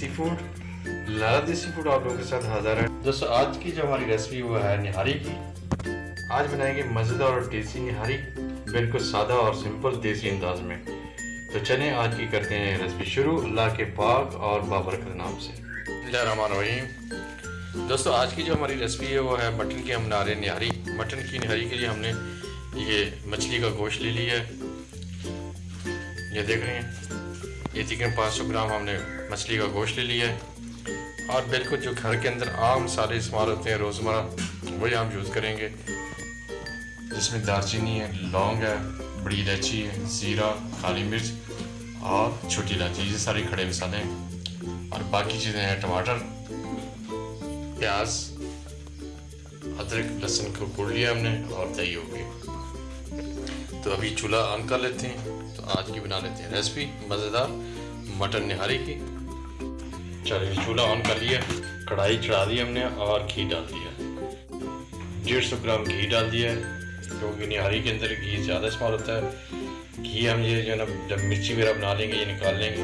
دیسی فوڈ لالا دیسی فوڈ آپ لوگوں کے ساتھ حاضر ہے دوستو آج کی جو ہماری ریسپی وہ ہے نہاری کی۔ آج بنائیں گے مزیدار اور ٹیسٹی نہاری بالکل سادہ اور سمپل دیسی انداز میں۔ تو چلیں آج کی کرتے ہیں ریسپی شروع۔ اللہ کے پاک اور بابرکت نام سے۔ اللہ الرحمن الرحیم۔ دوستو آج کی جو ہماری ریسپی ہے وہ ہے مٹن کی ہم ہیں نہاری۔ مٹن کی نہاری کے لیے ہم نے یہ مچھلی کا گوشت لے لیا ہے۔ یہ دیکھ رہے ہیں۔ یہ تقریباً پانچ سو گرام ہم نے مچھلی کا گوشت لے لیا ہے۔ اور بالکل جو گھر کے اندر عام سارے استعمال ہوتے ہیں، روزمرہ، وہی ہم یوز کریں گے۔ جس میں دارچینی ہے، لونگ ہے، بڑی الائچی ہے، زیرہ کالی مرچ اور چھوٹی الائچی، یہ سارے کھڑے مسالے ہیں۔ اور باقی چیزیں ہیں، ٹماٹر، پیاز، ادرک، لہسن کو کوڑ لیا ہم نے اور دہی ہو گئی تو ابھی چولہا آن کر لیتے ہیں، تو آج کی بنا لیتے ہیں ریسپی مزیدار مٹن نہاری کی۔ چلیے جی، چولہا آن کر لیا، کڑھائی چڑھا دی ہم نے اور گھی ڈال دیا۔ ڈیڑھ سو گرام گھی ڈال دیا ہے، کیونکہ نہاری کے اندر گھی زیادہ استعمال ہوتا ہے۔ گھی ہم یہ جو ہے نا، جب مرچی وغیرہ بنا لیں گے، یہ نکال لیں گے۔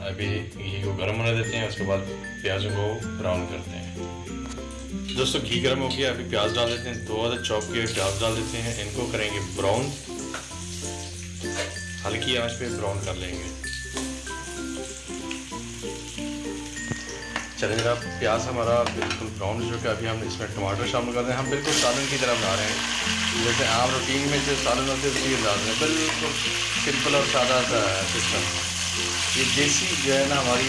ابھی گھی کو گرم ہونے دیتے ہیں، اس کے بعد پیازوں کو براؤن کرتے ہیں۔ دوستو، گھی گرم ہو گیا، ابھی پیاز ڈال دیتے ہیں، دو عدد چوپ کے پیاز ڈال دیتے ہیں، ان کو کریں گے براؤن۔ ہلکی آنچ پہ براؤن کر لیں گے۔ چلیں جناب پیاز ہمارا بالکل براؤن جو کہ ابھی ہم اس میں ٹماٹر شامل کر رہے ہیں۔ ہم بالکل سالن کی طرح بنا رہے ہیں۔ جیسے عام روٹین میں جو سالن ہوتے ہیں اسی انداز میں بالکل سمپل اور سادہ سا سسٹم یہ دیسی جو ہے نا، ہماری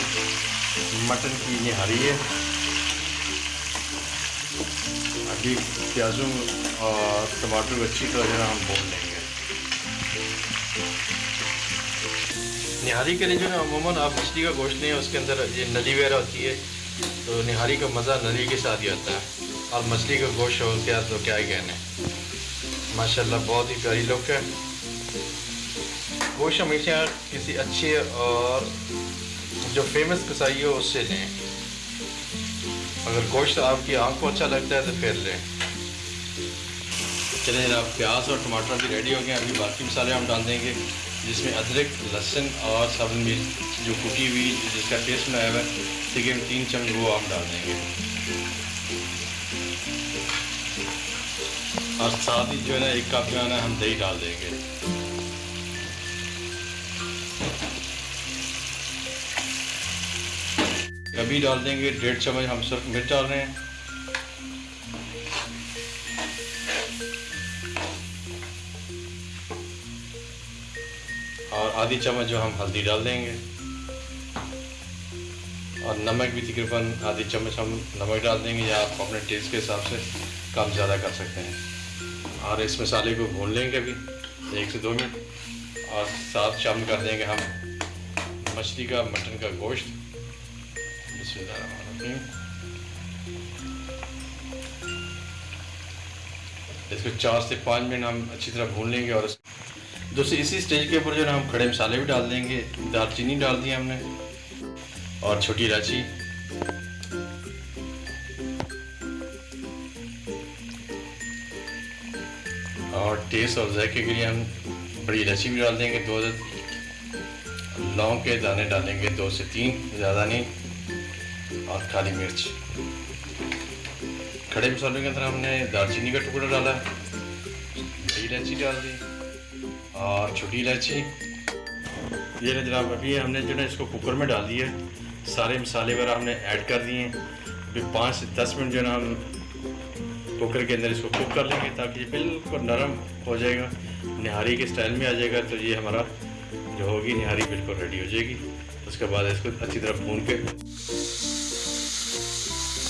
مٹن کی نہاری ہے۔ ابھی پیازوں اور ٹماٹر کو اچھی طرح جو ہے ہم بھون لیں گے۔ نہاری کے لیے جو ہے عموماً آپ مچھلی کا گوشت نہیں ہے اس کے اندر یہ نلی وغیرہ ہوتی ہے، تو نہاری کا مزہ نلی کے ساتھ ہی آتا ہے۔ اور مچھلی کا گوشت ہو کیا تو کیا ہی کہنے۔ ماشاء اللہ بہت ہی پیاری لک ہے۔ گوشت ہمیشہ کسی اچھے اور جو فیمس کسائی ہو، اس سے لیں۔ اگر گوشت آپ کی آنکھ کو اچھا لگتا ہے تو پھر لیں۔ چلیں جناب، پیاز اور ٹماٹر بھی ریڈی ہو گئے ابھی باقی مسالے ہم ڈال دیں گے، جس میں ادرک، لہسن اور سب مرچ جو کٹی ہوئی، جس کا ٹیسٹ بنایا ہوا ہے تقریباً تین چمچ وہ آپ ڈال دیں گے۔ اور ساتھ ہی جو ہے نا، ایک کپ جو ہے نا، ہم دہی ڈال دیں گے۔ ابھی ڈال دیں گے، ڈیڑھ چمچ ہم صرف مرچ ڈال رہے ہیں۔ اور آدھی چمچ جو ہم ہلدی ڈال دیں گے۔ اور نمک بھی تقریباً آدھی چمچ ہم نمک ڈال دیں گے، یا آپ اپنے ٹیسٹ کے حساب سے کم زیادہ کر سکتے ہیں۔ اور اس مسالے کو بھون لیں گے ابھی، ایک سے دو منٹ۔ اور ساتھ شامل کر دیں گے ہم مچھلی کا، مٹن کا گوشت۔ بسم اللہ الرحمن الرحیم۔ اس کو چار سے پانچ منٹ ہم اچھی طرح بھون لیں گے اور دوستو اسی سٹیج کے اوپر جو ہے ہم کھڑے مسالے بھی ڈال دیں گے۔ دار چینی ڈال دی ہم نے اور چھوٹی الائچی۔ اور ٹیسٹ اور ذائقے کے لیے ہم بڑی الائچی بھی ڈال دیں گے، دو لونگ کے دانے ڈالیں گے، دو سے تین، زیادہ نہیں۔ اور کالی مرچ کھڑے مسالوں کے اندر ہم نے دار چینی کا ٹکڑا ڈالا بڑی الائچی ڈال دی اور چھوٹی الائچی یہ نا جناب ابھی ہم نے جو ہے اس کو کوکر میں ڈال دیا ہے سارے مسالے وغیرہ ہم نے ایڈ کر دیے ہیں ابھی پانچ سے دس منٹ جو ہے نا ہم کوکر کے اندر اس کو کوک کر لیں گے تاکہ یہ بالکل نرم ہو جائے گا نہاری کے سٹائل میں آ جائے گا تو یہ ہمارا جو ہوگی نہاری بالکل ریڈی ہو جائے گی اس کے بعد اس کو اچھی طرح بھون کے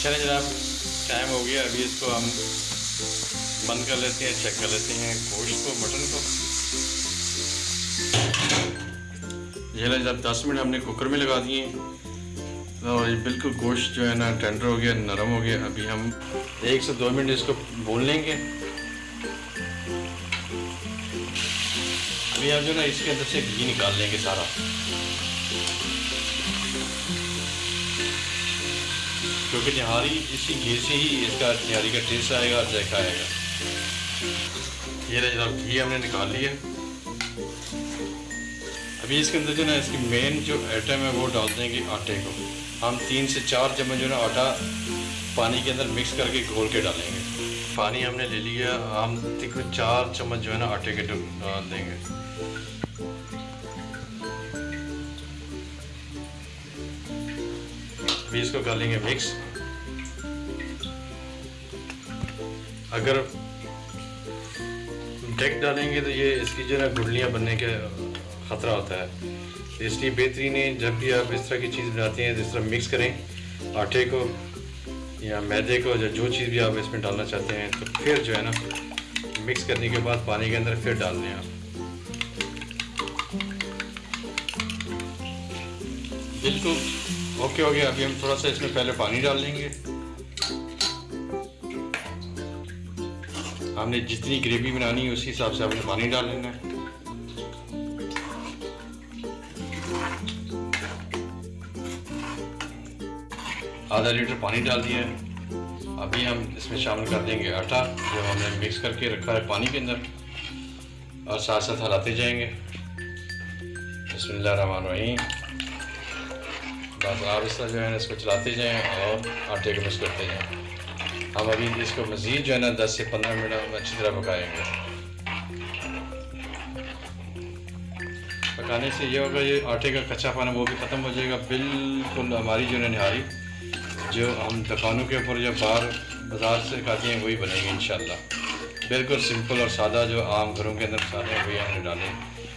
چلیں جناب ٹائم ہو گیا، ابھی اس کو ہم بند کر لیتے ہیں، چیک کر لیتے ہیں گوشت کو، مٹن کو۔ یہ جب دس منٹ ہم نے کوکر میں لگا دیے اور یہ بالکل گوشت جو ہے نا، ٹینڈر ہو گیا، نرم ہو گیا۔ ابھی ہم ایک سے دو منٹ اس کو بھون لیں گے۔ ابھی ہم جو نا، اس کے اندر سے گھی نکال لیں گے سارا۔ کیونکہ نہاری اسی گھی سے ہی اس کا نہاری کا ٹیسٹ آئے گا اور ذائقہ آئے گا۔ یہ جناب گھی ہم نے نکال لیا۔ ابھی اس کے اندر جو نا، اس کی مین جو آئٹم ہے وہ ڈال دیں گے آٹے کو۔ ہم تین سے چار چمچ جو نا آٹا پانی کے اندر مکس کر کے گھول کے ڈالیں گے۔ پانی ہم نے لے لیا، ہم تقریباً چار چمچ جو ہے نا آٹے کے ڈال دیں گے۔ ابھی اس کو کر لیں گے مکس اگر ڈیک ڈالیں گے تو یہ اس کی جو ہے نا گڈلیاں بننے کے خطرہ ہوتا ہے۔ اس لیے بہترین ہے جب بھی آپ اس طرح کی چیز بناتے ہیں اس طرح مکس کریں۔ آٹے کو یا میدے کو یا جو چیز بھی آپ اس میں ڈالنا چاہتے ہیں تو پھر جو ہے نا مکس کرنے کے بعد پانی کے اندر پھر ڈال دیں آپ۔ بالکل اوکے ہو گیا۔ ابھی ہم تھوڑا سا اس میں پہلے پانی ڈال لیں گے۔ ہم نے جتنی گریوی بنانی ہے، اسی حساب سے آپ نے پانی ڈال لینا ہے۔ آدھا لیٹر پانی ڈال دیا ہے۔ ابھی ہم اس میں شامل کر دیں گے آٹا، جو ہم نے مکس کر کے رکھا ہے پانی کے اندر۔ اور ساتھ ساتھ ہلاتے جائیں گے۔ بسم اللہ الرحمن الرحیم۔ بس آپ اس طرح جو ہے اس کو چلاتے جائیں اور آٹے کو مکس کرتے جائیں۔ ہم ابھی اس کو مزید جو ہے نا دس سے پندرہ منٹ ہم اچھی طرح پکائیں گے پکانے سے یہ ہوگا یہ آٹے کا کچا پانا وہ بھی ختم ہو جائے گا بالکل ہماری جو ہے نہاری جو ہم دکانوں کے اوپر جو باہر بازار سے کھاتے ہیں وہی بنے گی انشاءاللہ بالکل سمپل اور سادہ جو عام گھروں کے اندر مسالے ہیں وہی ہم نے ڈالے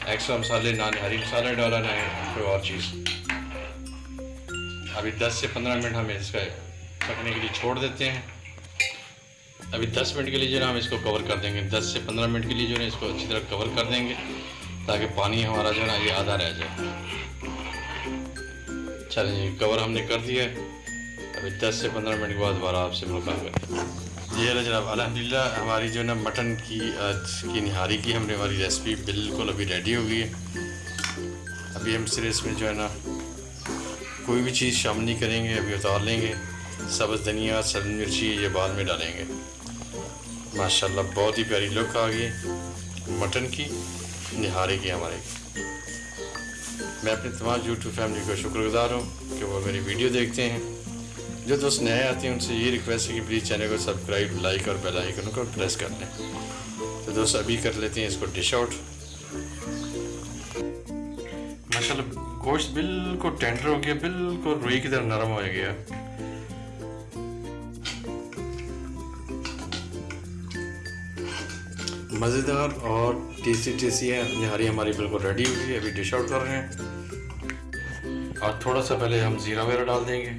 ایکسٹرا مسالے نہ ہری مسالہ ڈالا نہ کوئی اور چیز ابھی دس سے پندرہ منٹ ہم اس کا پکنے کے لیے چھوڑ دیتے ہیں ابھی دس منٹ کے لیے جو ہے نا ہم اس کو کور کر دیں گے۔ دس سے پندرہ منٹ کے لیے جو ہے اس کو اچھی طرح کور کر دیں گے تاکہ پانی ہمارا جو ہے نا یہ آدھا رہ جائے۔ چلیں جی کور ہم نے کر دیا ہے۔ ابھی دس سے پندرہ منٹ کے بعد دوبارہ آپ سے ملاقات کریں جی اللہ جناب الحمد للہ ہماری جو ہے نا مٹن کی کی نہاری کی ہم نے ہماری ریسپی بالکل ابھی ریڈی ہو گئی ہے۔ ابھی ہم صرف اس میں جو ہے نا کوئی بھی چیز شامل نہیں کریں گے، ابھی اتار لیں گے۔ سبز دھنیا، سبز مرچی، یہ بعد میں ڈالیں گے۔ ماشاءاللہ بہت ہی پیاری لک آ گئی مٹن کی نہاری کی ہمارے۔ میں اپنے تمام یوٹیوب فیملی کا شکر گزار ہوں کہ وہ میری ویڈیو دیکھتے ہیں۔ جو دوست نئے آتے ہیں ان سے یہ ریکویسٹ ہے کہ پلیز چینل کو سبسکرائب لائک اور بیل آئیکن کو پریس کر لیں۔ تو دوست ابھی کر لیتے ہیں اس کو ڈش آؤٹ ماشاء اللہ گوشت بالکل ٹینڈر ہو گیا، بالکل روئی کی طرح نرم ہو گیا۔ مزیدار اور ٹیسٹی ٹیسٹی ہے نہاری ہماری بالکل ریڈی ہوئی ہے، ابھی ڈش آؤٹ کر رہے ہیں۔ اور تھوڑا سا پہلے ہم زیرہ وغیرہ ڈال دیں گے۔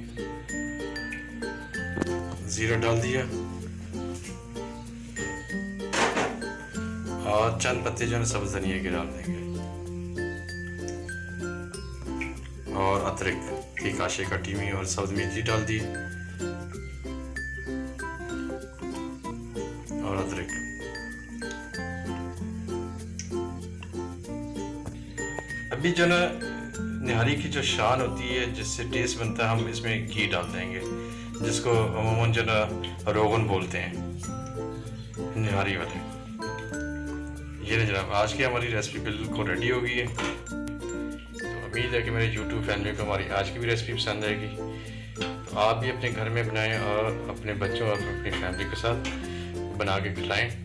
زیرہ ڈال دیا۔ اور چند پتے جو ہے سبز دھنیا کے ڈال دیں گے۔ اور ادرک کی کاشے کٹی ہوئی اور سبز مرچی ڈال دی۔ ابھی جو نا، نہاری کی جو شان ہوتی ہے، جس سے ٹیسٹ بنتا ہے، ہم اس میں گھی ڈال دیں گے، جس کو عموماً جو نا روغن بولتے ہیں، نہاری والے۔ یہ نا جناب، آج کی ہماری ریسپی بالکل ریڈی ہو گئی ہے۔ تو امید ہے کہ میرے یوٹیوب فیملی کو ہماری آج کی بھی ریسپی پسند آئے گی۔ تو آپ بھی اپنے گھر میں بنائیں اور اپنے بچوں اور اپنی فیملی کے ساتھ بنا کے کھلائیں۔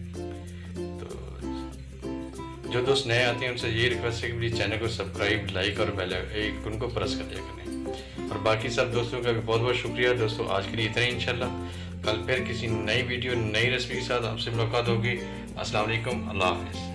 جو دوست نئے آتے ہیں، ان سے یہ ریکویسٹ ہے کہ پلیز چینل کو سبسکرائب لائک اور بیل ان کو پرس کر دیا کریں۔ اور باقی سب دوستوں کا بھی بہت بہت شکریہ۔ دوستوں آج کے لیے اتنا ہی، انشاءاللہ۔ کل پھر کسی نئی ویڈیو، نئی ریسپی کے ساتھ آپ سے ملاقات ہوگی۔ السلام علیکم۔ اللہ حافظ۔